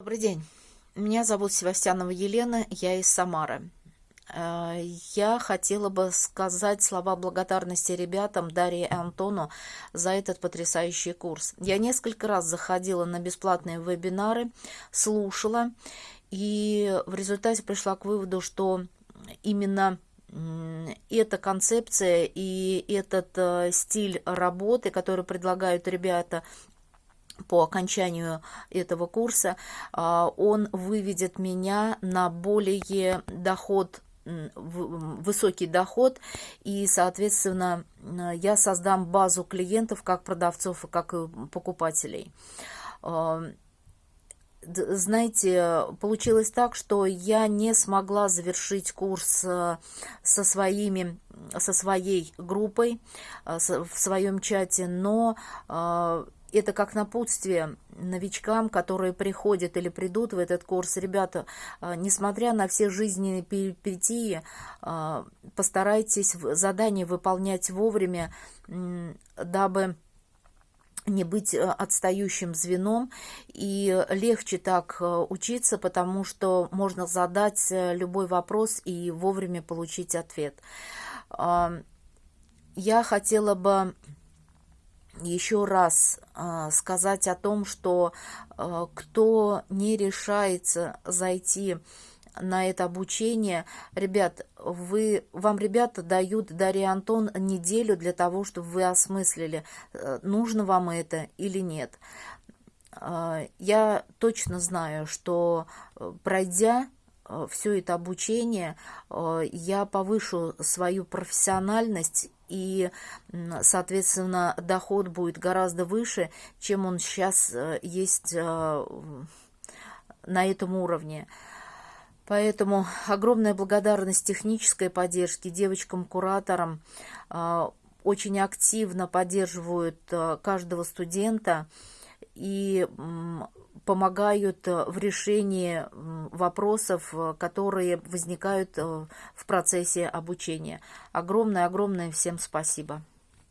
Добрый день. Меня зовут Севастьянова Елена, я из Самары. Э, я хотела бы сказать слова благодарности ребятам, Дарье и Антону, за этот потрясающий курс. Я несколько раз заходила на бесплатные вебинары, слушала, и в результате пришла к выводу, что именно эта концепция и этот э, стиль работы, который предлагают ребята, по окончанию этого курса, а, он выведет меня на более доход высокий доход и, соответственно, я создам базу клиентов как продавцов и как покупателей. А, знаете, получилось так, что я не смогла завершить курс э, со своими со своей группой э, в своем чате, но э, это как напутствие новичкам, которые приходят или придут в этот курс. Ребята, а, несмотря на все жизненные перипетии, а, постарайтесь задание выполнять вовремя, дабы не быть э, отстающим звеном, и легче так э, учиться, потому что можно задать э, любой вопрос и вовремя получить ответ. Я хотела бы еще раз э, сказать о том, что э, кто не решается зайти на это обучение, ребят, вы, вам ребята дают, Дарья Антон, неделю для того, чтобы вы осмыслили, э, нужно вам это или нет. Я точно знаю, что пройдя все это обучение, я повышу свою профессиональность и, соответственно, доход будет гораздо выше, чем он сейчас э, есть э, на этом уровне. Поэтому огромная благодарность технической поддержке, девочкам-кураторам, э, очень активно поддерживают каждого студента и помогают в решении вопросов, которые возникают в процессе обучения. Огромное-огромное всем спасибо.